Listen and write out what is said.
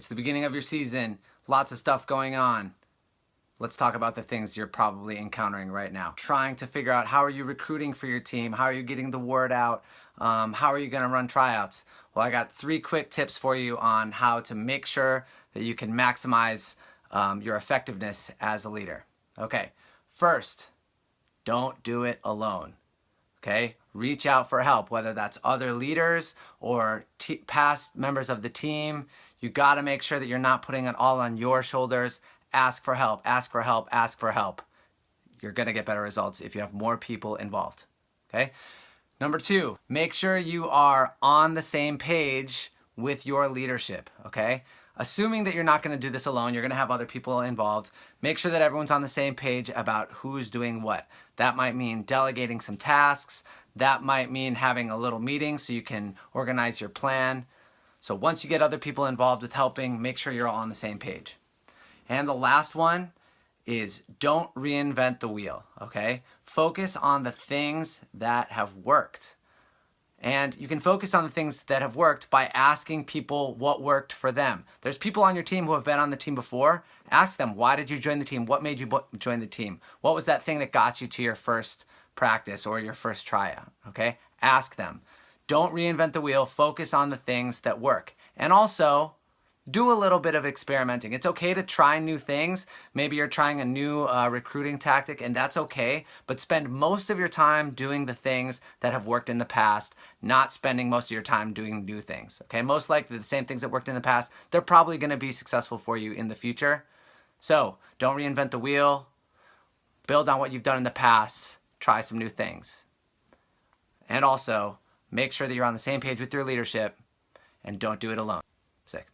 It's the beginning of your season, lots of stuff going on. Let's talk about the things you're probably encountering right now. Trying to figure out how are you recruiting for your team? How are you getting the word out? Um, how are you gonna run tryouts? Well, I got three quick tips for you on how to make sure that you can maximize um, your effectiveness as a leader. Okay, first, don't do it alone. Okay, reach out for help, whether that's other leaders or past members of the team. You got to make sure that you're not putting it all on your shoulders. Ask for help, ask for help, ask for help. You're to get better results if you have more people involved. Okay. Number two, make sure you are on the same page with your leadership. Okay. Assuming that you're not to do this alone, you're to have other people involved. Make sure that everyone's on the same page about who's doing what. That might mean delegating some tasks. That might mean having a little meeting so you can organize your plan. So once you get other people involved with helping, make sure you're all on the same page. And the last one is don't reinvent the wheel, okay? Focus on the things that have worked. And you can focus on the things that have worked by asking people what worked for them. There's people on your team who have been on the team before. Ask them, why did you join the team? What made you join the team? What was that thing that got you to your first practice or your first tryout? Okay, ask them. Don't reinvent the wheel. Focus on the things that work. And also, do a little bit of experimenting. It's okay to try new things. Maybe you're trying a new uh, recruiting tactic and that's okay, but spend most of your time doing the things that have worked in the past, not spending most of your time doing new things, okay? Most likely the same things that worked in the past, they're probably gonna be successful for you in the future. So don't reinvent the wheel, build on what you've done in the past, try some new things. And also, make sure that you're on the same page with your leadership and don't do it alone. Sick.